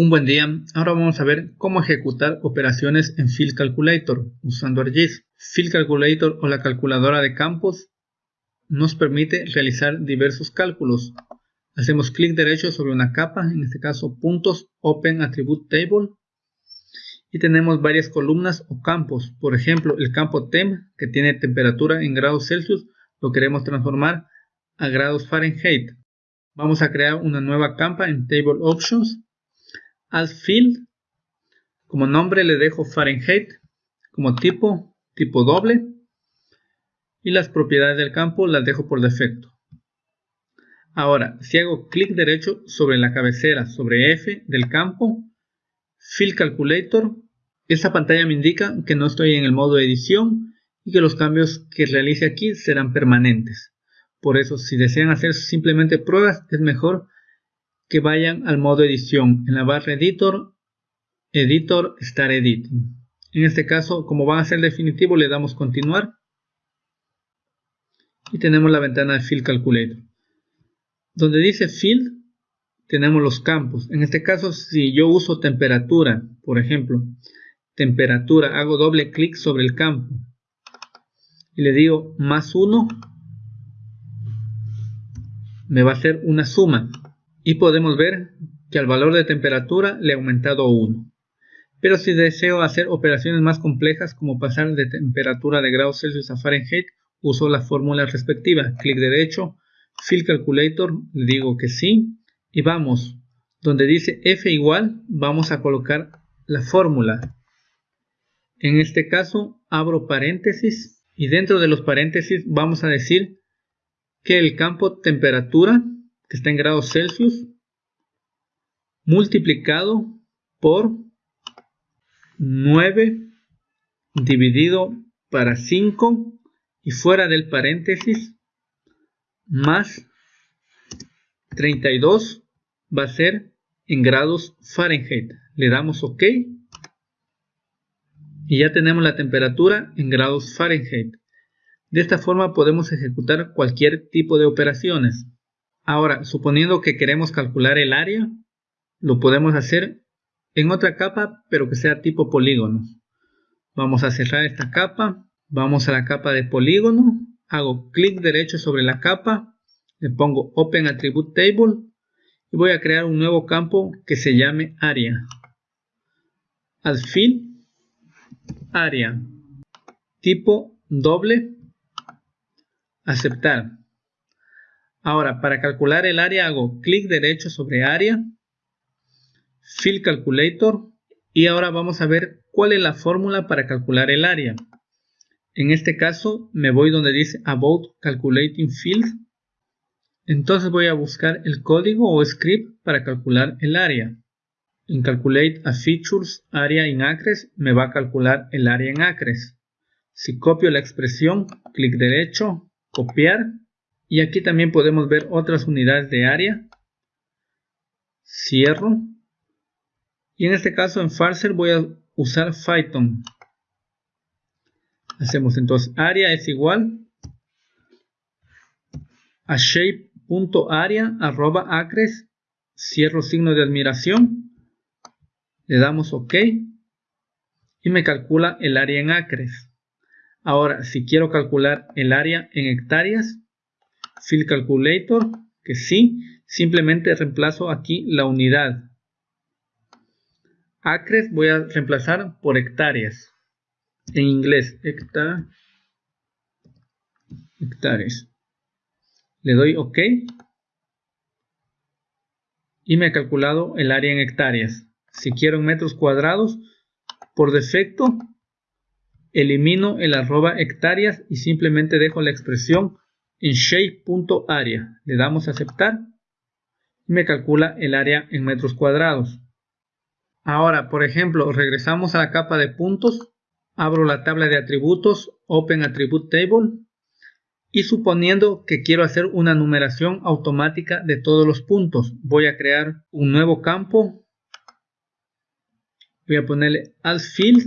Un buen día, ahora vamos a ver cómo ejecutar operaciones en Field Calculator usando ArcGIS. Field Calculator o la calculadora de campos nos permite realizar diversos cálculos. Hacemos clic derecho sobre una capa, en este caso puntos Open Attribute Table y tenemos varias columnas o campos. Por ejemplo, el campo TEM que tiene temperatura en grados Celsius lo queremos transformar a grados Fahrenheit. Vamos a crear una nueva capa en Table Options al field. Como nombre le dejo Fahrenheit. Como tipo, tipo doble. Y las propiedades del campo las dejo por defecto. Ahora, si hago clic derecho sobre la cabecera, sobre F del campo, Field Calculator, esta pantalla me indica que no estoy en el modo edición y que los cambios que realice aquí serán permanentes. Por eso, si desean hacer simplemente pruebas, es mejor que vayan al modo edición. En la barra editor, editor, start editing. En este caso, como va a ser definitivo, le damos continuar. Y tenemos la ventana de Field Calculator. Donde dice Field, tenemos los campos. En este caso, si yo uso temperatura, por ejemplo, temperatura, hago doble clic sobre el campo y le digo más 1, me va a hacer una suma y podemos ver que al valor de temperatura le he aumentado 1. Pero si deseo hacer operaciones más complejas como pasar de temperatura de grados Celsius a Fahrenheit, uso la fórmula respectiva. Clic derecho, Field Calculator, le digo que sí. Y vamos, donde dice F igual, vamos a colocar la fórmula. En este caso, abro paréntesis y dentro de los paréntesis vamos a decir que el campo temperatura que está en grados Celsius, multiplicado por 9 dividido para 5 y fuera del paréntesis más 32 va a ser en grados Fahrenheit. Le damos OK y ya tenemos la temperatura en grados Fahrenheit. De esta forma podemos ejecutar cualquier tipo de operaciones. Ahora, suponiendo que queremos calcular el área, lo podemos hacer en otra capa, pero que sea tipo polígono. Vamos a cerrar esta capa, vamos a la capa de polígono, hago clic derecho sobre la capa, le pongo Open Attribute Table y voy a crear un nuevo campo que se llame área. Al fill, área, tipo doble, aceptar. Ahora, para calcular el área hago clic derecho sobre área, Fill Calculator y ahora vamos a ver cuál es la fórmula para calcular el área. En este caso me voy donde dice About Calculating Field. Entonces voy a buscar el código o script para calcular el área. En Calculate a Features Area in Acres me va a calcular el área en acres. Si copio la expresión, clic derecho, copiar y aquí también podemos ver otras unidades de área. Cierro. Y en este caso en Farser voy a usar Python. Hacemos entonces área es igual a shape.area arroba acres. Cierro signo de admiración. Le damos OK. Y me calcula el área en acres. Ahora, si quiero calcular el área en hectáreas, Field Calculator, que sí, simplemente reemplazo aquí la unidad. Acres voy a reemplazar por hectáreas. En inglés, hectáreas. Le doy OK. Y me ha calculado el área en hectáreas. Si quiero en metros cuadrados, por defecto, elimino el arroba hectáreas y simplemente dejo la expresión en shape.area. Le damos a aceptar. Me calcula el área en metros cuadrados. Ahora, por ejemplo, regresamos a la capa de puntos, abro la tabla de atributos, Open Attribute Table, y suponiendo que quiero hacer una numeración automática de todos los puntos, voy a crear un nuevo campo, voy a ponerle Alt Field,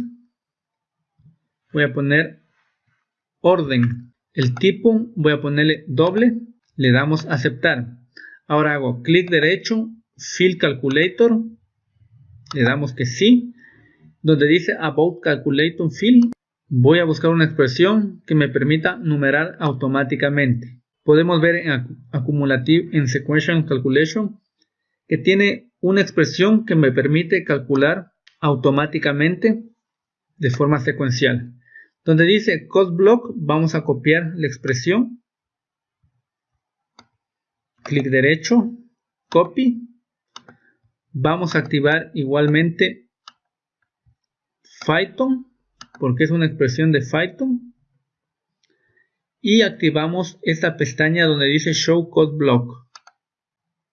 voy a poner orden, el tipo voy a ponerle doble, le damos aceptar. Ahora hago clic derecho, Fill Calculator le damos que sí. Donde dice About Calculator Field, voy a buscar una expresión que me permita numerar automáticamente. Podemos ver en Accumulative en Sequential Calculation que tiene una expresión que me permite calcular automáticamente de forma secuencial. Donde dice Cost Block, vamos a copiar la expresión. Clic derecho, copy. Vamos a activar igualmente Python, porque es una expresión de Python. Y activamos esta pestaña donde dice Show Code Block.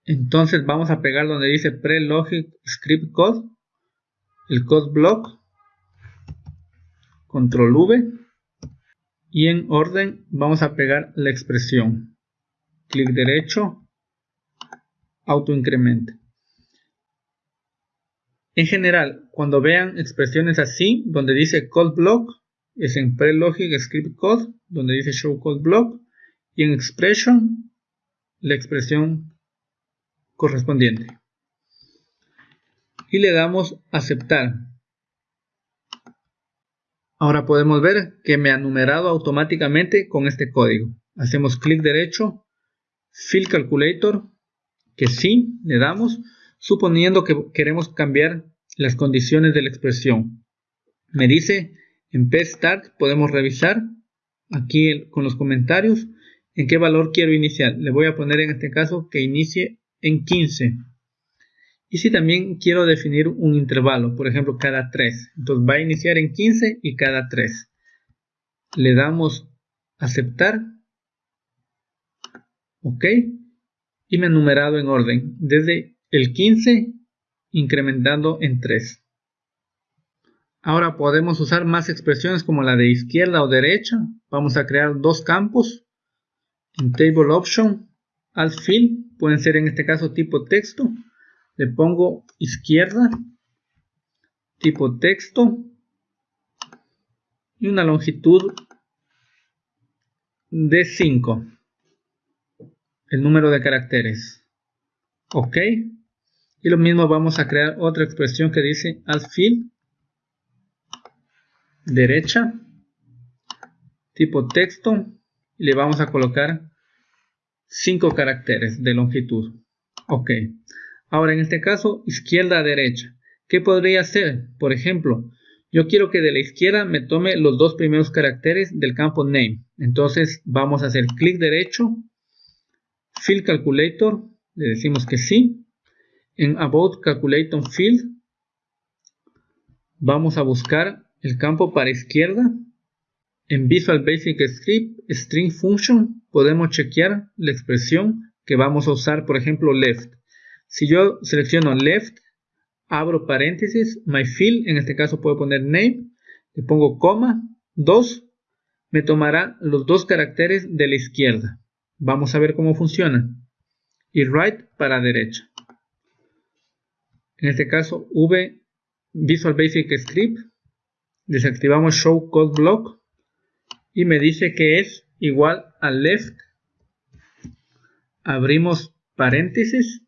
Entonces vamos a pegar donde dice Pre-Logic Script Code, el Code Block, Control V y en orden vamos a pegar la expresión. Clic derecho, auto incrementa. En general, cuando vean expresiones así, donde dice code block, es en prelogic script code, donde dice show code block, y en expression, la expresión correspondiente. Y le damos aceptar. Ahora podemos ver que me ha numerado automáticamente con este código. Hacemos clic derecho, Fill Calculator, que sí, le damos, suponiendo que queremos cambiar las condiciones de la expresión. Me dice en Start podemos revisar aquí con los comentarios en qué valor quiero iniciar. Le voy a poner en este caso que inicie en 15. Y si también quiero definir un intervalo, por ejemplo, cada 3. Entonces va a iniciar en 15 y cada 3. Le damos aceptar. Ok. Y me ha numerado en orden. Desde el 15 incrementando en 3. Ahora podemos usar más expresiones como la de izquierda o derecha. Vamos a crear dos campos. En Table Option, Alt Fill, pueden ser en este caso tipo texto le pongo izquierda, tipo texto y una longitud de 5, el número de caracteres. Ok. Y lo mismo vamos a crear otra expresión que dice alt fill, derecha, tipo texto, y le vamos a colocar 5 caracteres de longitud. Ok. Ahora, en este caso, izquierda a derecha. ¿Qué podría hacer? Por ejemplo, yo quiero que de la izquierda me tome los dos primeros caracteres del campo name. Entonces vamos a hacer clic derecho, fill calculator, le decimos que sí. En about calculator field vamos a buscar el campo para izquierda. En Visual Basic Script String Function podemos chequear la expresión que vamos a usar, por ejemplo, left. Si yo selecciono left, abro paréntesis, my field, en este caso puedo poner name, le pongo coma, 2, me tomará los dos caracteres de la izquierda. Vamos a ver cómo funciona. Y right para derecha. En este caso, V Visual Basic Script. Desactivamos Show Code Block. Y me dice que es igual a left. Abrimos paréntesis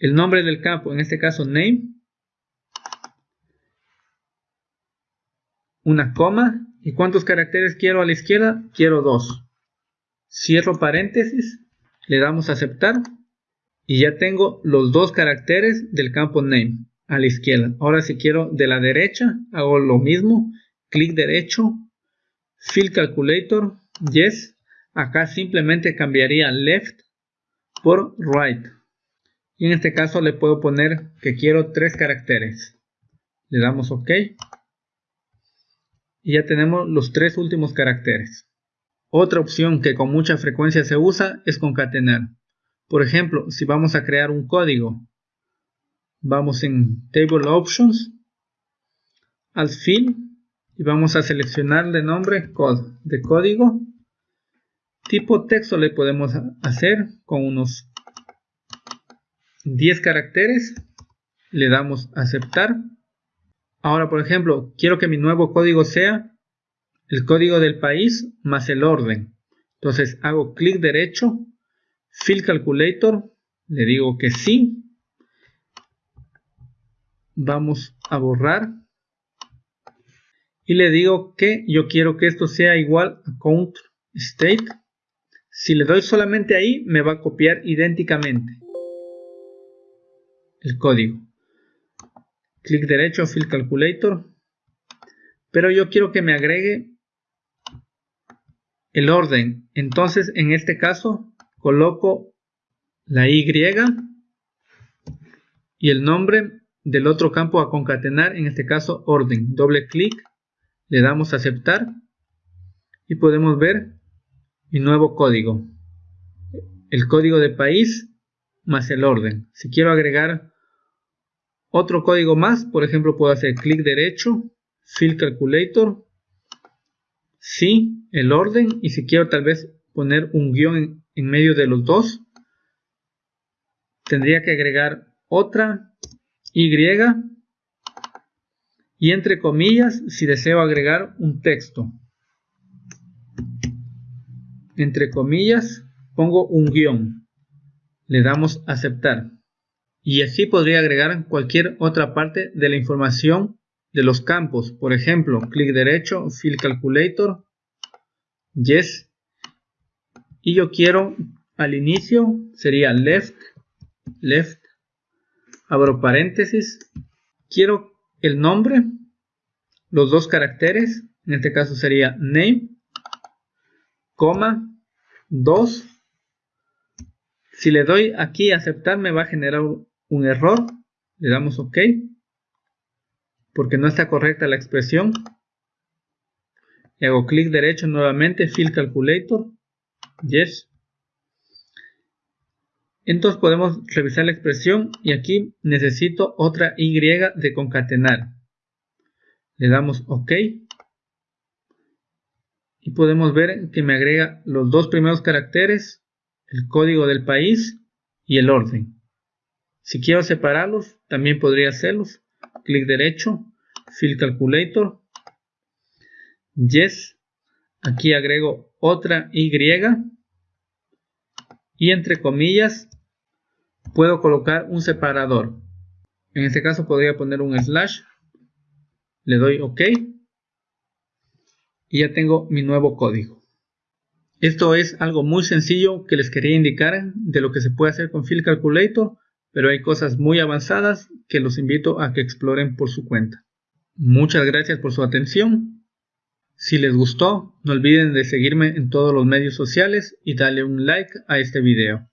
el nombre del campo, en este caso name, una coma, ¿y cuántos caracteres quiero a la izquierda? Quiero dos. Cierro paréntesis, le damos a aceptar y ya tengo los dos caracteres del campo name a la izquierda. Ahora si quiero de la derecha, hago lo mismo, clic derecho, fill calculator, yes, acá simplemente cambiaría left por right y en este caso le puedo poner que quiero tres caracteres. Le damos ok. Y ya tenemos los tres últimos caracteres. Otra opción que con mucha frecuencia se usa es concatenar. Por ejemplo si vamos a crear un código vamos en table options al fin y vamos a seleccionar de nombre code de código tipo texto le podemos hacer con unos 10 caracteres, le damos aceptar. Ahora, por ejemplo, quiero que mi nuevo código sea el código del país más el orden. Entonces hago clic derecho, Fill Calculator, le digo que sí. vamos a borrar y le digo que yo quiero que esto sea igual a count state si le doy solamente ahí me va a copiar idénticamente el código. Clic derecho fill calculator. Pero yo quiero que me agregue el orden. Entonces en este caso coloco la y y el nombre del otro campo a concatenar en este caso orden. Doble clic le damos a aceptar y podemos ver mi nuevo código. El código de país más el orden. Si quiero agregar otro código más por ejemplo puedo hacer clic derecho fill calculator sí el orden y si quiero tal vez poner un guion en, medio de los dos tendría que agregar otra y y entre comillas si deseo agregar un texto. Entre comillas pongo un guion. Le damos aceptar. Y así podría agregar cualquier otra parte de la información de los campos. Por ejemplo, clic derecho, fill calculator, yes. Y yo quiero al inicio sería left, left, abro paréntesis, quiero el nombre, los dos caracteres, en este caso sería name, coma, 2. Si le doy aquí aceptar me va a generar un error, le damos OK, porque no está correcta la expresión. Y hago clic derecho nuevamente, Fill Calculator, Yes. Entonces podemos revisar la expresión y aquí necesito otra Y de concatenar. Le damos OK. Y podemos ver que me agrega los dos primeros caracteres, el código del país y el orden. Si quiero separarlos, también podría hacerlos. Clic derecho, Fill Calculator, Yes. Aquí agrego otra Y y entre comillas puedo colocar un separador. En este caso podría poner un slash. Le doy OK. Y ya tengo mi nuevo código. Esto es algo muy sencillo que les quería indicar de lo que se puede hacer con Fill Calculator, pero hay cosas muy avanzadas que los invito a que exploren por su cuenta. Muchas gracias por su atención. Si les gustó, no olviden de seguirme en todos los medios sociales y darle un like a este video.